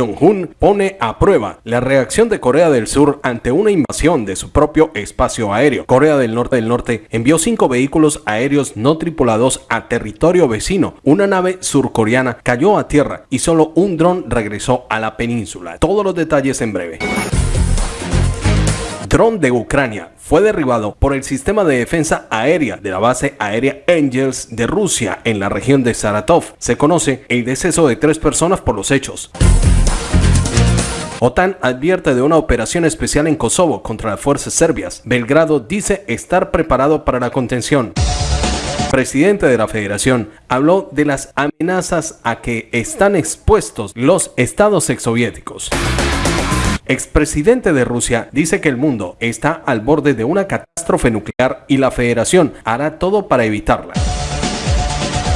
Jong-un pone a prueba la reacción de Corea del Sur ante una invasión de su propio espacio aéreo. Corea del Norte del Norte envió cinco vehículos aéreos no tripulados a territorio vecino. Una nave surcoreana cayó a tierra y solo un dron regresó a la península. Todos los detalles en breve dron de Ucrania fue derribado por el sistema de defensa aérea de la base aérea Angels de Rusia en la región de Saratov. Se conoce el deceso de tres personas por los hechos. OTAN advierte de una operación especial en Kosovo contra las fuerzas serbias. Belgrado dice estar preparado para la contención presidente de la federación, habló de las amenazas a que están expuestos los estados exsoviéticos expresidente de Rusia, dice que el mundo está al borde de una catástrofe nuclear y la federación hará todo para evitarla.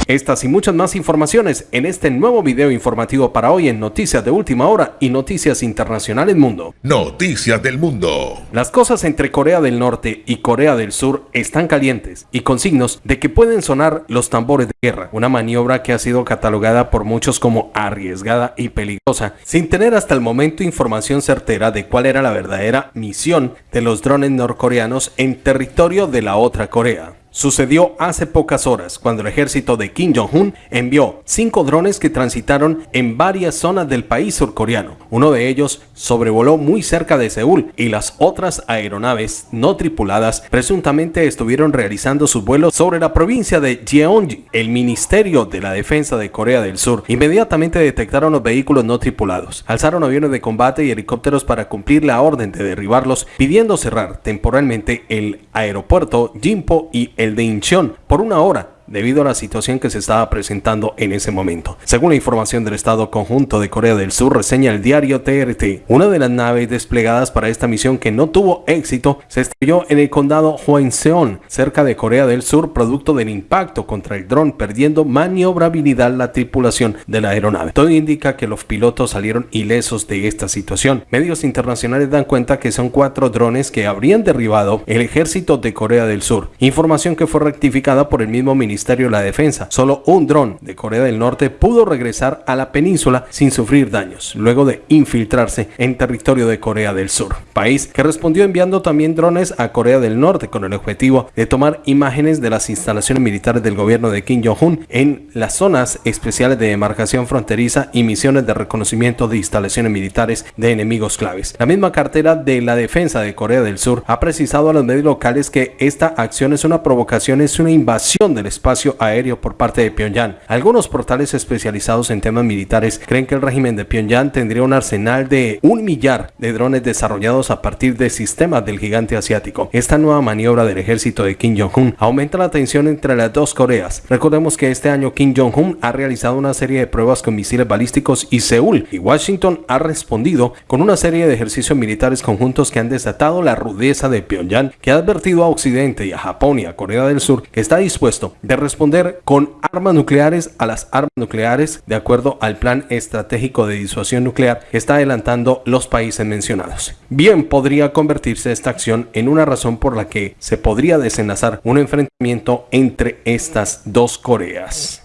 Estas y muchas más informaciones en este nuevo video informativo para hoy en Noticias de Última Hora y Noticias Internacionales Mundo. Noticias del Mundo. Las cosas entre Corea del Norte y Corea del Sur están calientes y con signos de que pueden sonar los tambores de guerra, una maniobra que ha sido catalogada por muchos como arriesgada y peligrosa, sin tener hasta el momento información certera de cuál era la verdadera misión de los drones norcoreanos en territorio de la otra Corea sucedió hace pocas horas cuando el ejército de Kim Jong-un envió cinco drones que transitaron en varias zonas del país surcoreano. Uno de ellos sobrevoló muy cerca de Seúl y las otras aeronaves no tripuladas presuntamente estuvieron realizando sus vuelos sobre la provincia de Jeonji. El Ministerio de la Defensa de Corea del Sur inmediatamente detectaron los vehículos no tripulados, alzaron aviones de combate y helicópteros para cumplir la orden de derribarlos, pidiendo cerrar temporalmente el aeropuerto Jimpo y el el de Incheon por una hora debido a la situación que se estaba presentando en ese momento. Según la información del Estado Conjunto de Corea del Sur, reseña el diario TRT, una de las naves desplegadas para esta misión que no tuvo éxito se estrelló en el condado Hwangseon, cerca de Corea del Sur, producto del impacto contra el dron, perdiendo maniobrabilidad la tripulación de la aeronave. Todo indica que los pilotos salieron ilesos de esta situación. Medios internacionales dan cuenta que son cuatro drones que habrían derribado el ejército de Corea del Sur, información que fue rectificada por el mismo ministerio Ministerio de la Defensa. Solo un dron de Corea del Norte pudo regresar a la península sin sufrir daños, luego de infiltrarse en territorio de Corea del Sur, país que respondió enviando también drones a Corea del Norte con el objetivo de tomar imágenes de las instalaciones militares del gobierno de Kim Jong-un en las zonas especiales de demarcación fronteriza y misiones de reconocimiento de instalaciones militares de enemigos claves. La misma cartera de la defensa de Corea del Sur ha precisado a los medios locales que esta acción es una provocación, es una invasión del espacio espacio aéreo por parte de Pyongyang. Algunos portales especializados en temas militares creen que el régimen de Pyongyang tendría un arsenal de un millar de drones desarrollados a partir de sistemas del gigante asiático. Esta nueva maniobra del ejército de Kim Jong-un aumenta la tensión entre las dos Coreas. Recordemos que este año Kim Jong-un ha realizado una serie de pruebas con misiles balísticos y Seúl y Washington ha respondido con una serie de ejercicios militares conjuntos que han desatado la rudeza de Pyongyang, que ha advertido a Occidente y a Japón y a Corea del Sur que está dispuesto de responder con armas nucleares a las armas nucleares de acuerdo al plan estratégico de disuasión nuclear que está adelantando los países mencionados. Bien podría convertirse esta acción en una razón por la que se podría desenlazar un enfrentamiento entre estas dos Coreas.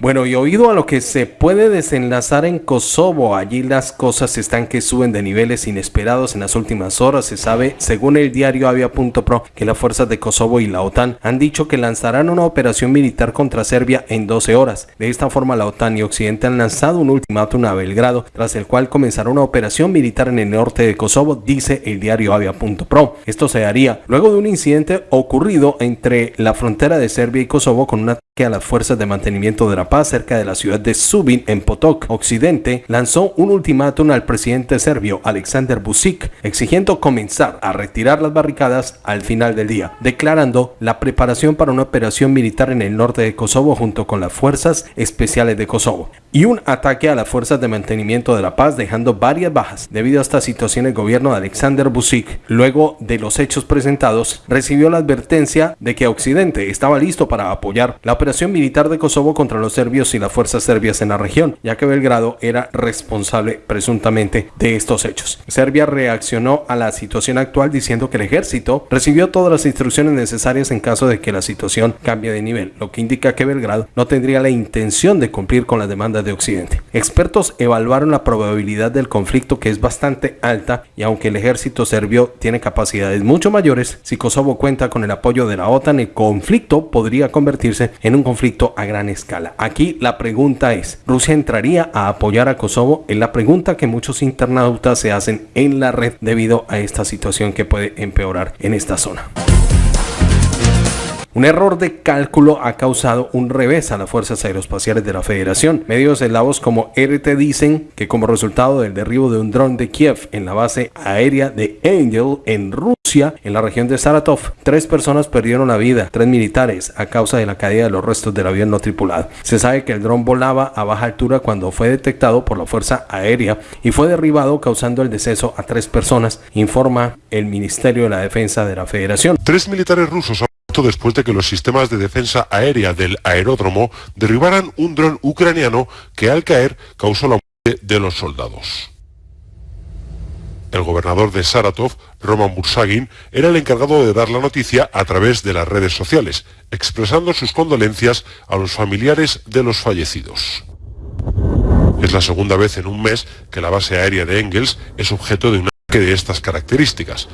Bueno, y oído a lo que se puede desenlazar en Kosovo, allí las cosas están que suben de niveles inesperados en las últimas horas. Se sabe, según el diario Avia.pro, que las fuerzas de Kosovo y la OTAN han dicho que lanzarán una operación militar contra Serbia en 12 horas. De esta forma, la OTAN y Occidente han lanzado un ultimátum a Belgrado, tras el cual comenzará una operación militar en el norte de Kosovo, dice el diario Avia.pro. Esto se haría luego de un incidente ocurrido entre la frontera de Serbia y Kosovo con una que a las fuerzas de mantenimiento de la paz cerca de la ciudad de Subin en Potok Occidente lanzó un ultimátum al presidente serbio Alexander Vucic exigiendo comenzar a retirar las barricadas al final del día, declarando la preparación para una operación militar en el norte de Kosovo junto con las fuerzas especiales de Kosovo y un ataque a las fuerzas de mantenimiento de la paz dejando varias bajas. Debido a esta situación el gobierno de Alexander Vucic, luego de los hechos presentados, recibió la advertencia de que Occidente estaba listo para apoyar la operación militar de Kosovo contra los serbios y las fuerzas serbias en la región, ya que Belgrado era responsable presuntamente de estos hechos. Serbia reaccionó a la situación actual diciendo que el ejército recibió todas las instrucciones necesarias en caso de que la situación cambie de nivel, lo que indica que Belgrado no tendría la intención de cumplir con las demandas de Occidente. Expertos evaluaron la probabilidad del conflicto que es bastante alta y aunque el ejército serbio tiene capacidades mucho mayores, si Kosovo cuenta con el apoyo de la OTAN, el conflicto podría convertirse en un conflicto a gran escala. Aquí la pregunta es, ¿Rusia entraría a apoyar a Kosovo? Es la pregunta que muchos internautas se hacen en la red debido a esta situación que puede empeorar en esta zona. Un error de cálculo ha causado un revés a las fuerzas aeroespaciales de la Federación. Medios eslavos como RT dicen que como resultado del derribo de un dron de Kiev en la base aérea de Angel en Rusia, en la región de Saratov, tres personas perdieron la vida, tres militares, a causa de la caída de los restos del avión no tripulado. Se sabe que el dron volaba a baja altura cuando fue detectado por la Fuerza Aérea y fue derribado causando el deceso a tres personas, informa el Ministerio de la Defensa de la Federación. Tres militares rusos después de que los sistemas de defensa aérea del aeródromo derribaran un dron ucraniano que al caer causó la muerte de los soldados. El gobernador de Saratov, Roman Bursagin, era el encargado de dar la noticia a través de las redes sociales, expresando sus condolencias a los familiares de los fallecidos. Es la segunda vez en un mes que la base aérea de Engels es objeto de una de estas características.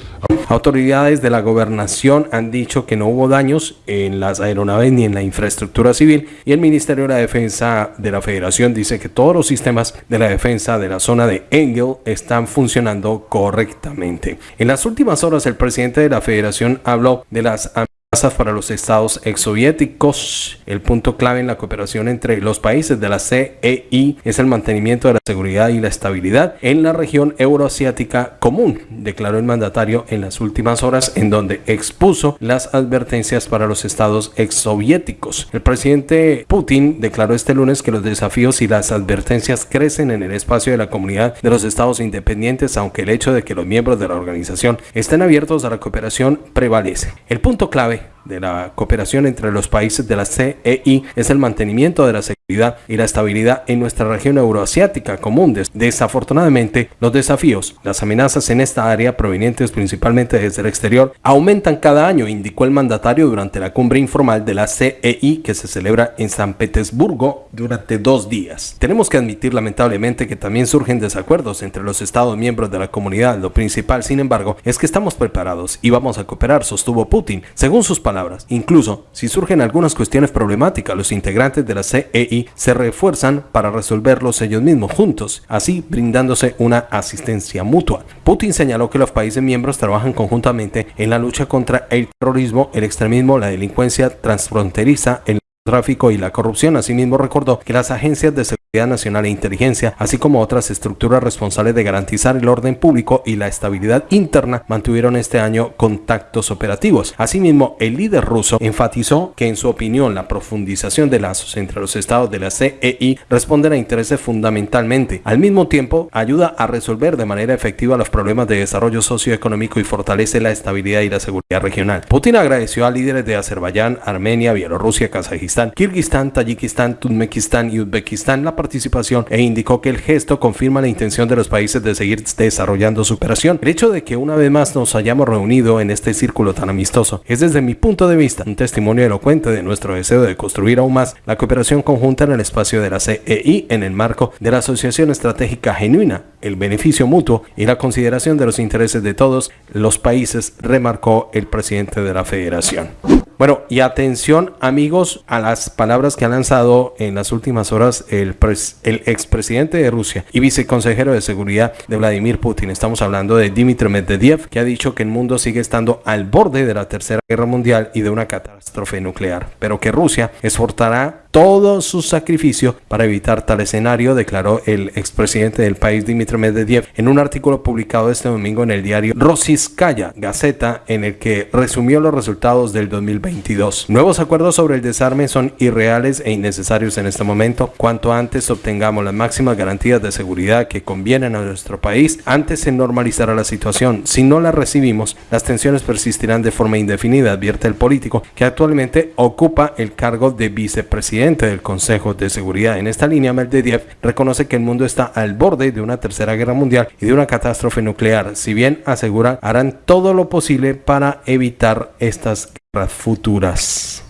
Autoridades de la gobernación han dicho que no hubo daños en las aeronaves ni en la infraestructura civil y el Ministerio de la Defensa de la Federación dice que todos los sistemas de la defensa de la zona de Engel están funcionando correctamente. En las últimas horas el presidente de la Federación habló de las para los estados exsoviéticos. El punto clave en la cooperación entre los países de la CEI es el mantenimiento de la seguridad y la estabilidad en la región euroasiática común, declaró el mandatario en las últimas horas, en donde expuso las advertencias para los estados exsoviéticos. El presidente Putin declaró este lunes que los desafíos y las advertencias crecen en el espacio de la comunidad de los estados independientes, aunque el hecho de que los miembros de la organización estén abiertos a la cooperación prevalece. El punto clave Bye. De la cooperación entre los países de la CEI es el mantenimiento de la seguridad y la estabilidad en nuestra región euroasiática común. Desafortunadamente, los desafíos, las amenazas en esta área provenientes principalmente desde el exterior aumentan cada año, indicó el mandatario durante la cumbre informal de la CEI que se celebra en San Petersburgo durante dos días. Tenemos que admitir lamentablemente que también surgen desacuerdos entre los estados miembros de la comunidad. Lo principal, sin embargo, es que estamos preparados y vamos a cooperar, sostuvo Putin. Según sus palabras, Incluso, si surgen algunas cuestiones problemáticas, los integrantes de la CEI se refuerzan para resolverlos ellos mismos juntos, así brindándose una asistencia mutua. Putin señaló que los países miembros trabajan conjuntamente en la lucha contra el terrorismo, el extremismo, la delincuencia transfronteriza, el tráfico y la corrupción. Asimismo recordó que las agencias de seguridad nacional e inteligencia, así como otras estructuras responsables de garantizar el orden público y la estabilidad interna, mantuvieron este año contactos operativos. Asimismo, el líder ruso enfatizó que en su opinión la profundización de lazos entre los estados de la CEI responden a intereses fundamentalmente. Al mismo tiempo, ayuda a resolver de manera efectiva los problemas de desarrollo socioeconómico y fortalece la estabilidad y la seguridad regional. Putin agradeció a líderes de Azerbaiyán, Armenia, Bielorrusia, Kazajistán, Kirguistán, Tayikistán, Turkmenistán y Uzbekistán la participación e indicó que el gesto confirma la intención de los países de seguir desarrollando su operación. El hecho de que una vez más nos hayamos reunido en este círculo tan amistoso es desde mi punto de vista un testimonio elocuente de nuestro deseo de construir aún más la cooperación conjunta en el espacio de la CEI en el marco de la Asociación Estratégica Genuina, el beneficio mutuo y la consideración de los intereses de todos los países, remarcó el presidente de la federación. Bueno, y atención amigos a las palabras que ha lanzado en las últimas horas el, el expresidente de Rusia y viceconsejero de seguridad de Vladimir Putin. Estamos hablando de Dmitry Medvedev, que ha dicho que el mundo sigue estando al borde de la tercera guerra mundial y de una catástrofe nuclear, pero que Rusia esforzará todo su sacrificio para evitar tal escenario, declaró el expresidente del país Dmitry Medvedev en un artículo publicado este domingo en el diario Rossiskaya Gazeta, en el que resumió los resultados del 2022. Nuevos acuerdos sobre el desarme son irreales e innecesarios en este momento. Cuanto antes obtengamos las máximas garantías de seguridad que convienen a nuestro país, antes se normalizará la situación. Si no la recibimos, las tensiones persistirán de forma indefinida, advierte el político que actualmente ocupa el cargo de vicepresidente presidente del Consejo de Seguridad en esta línea, Medvedev, reconoce que el mundo está al borde de una tercera guerra mundial y de una catástrofe nuclear, si bien asegura harán todo lo posible para evitar estas guerras futuras.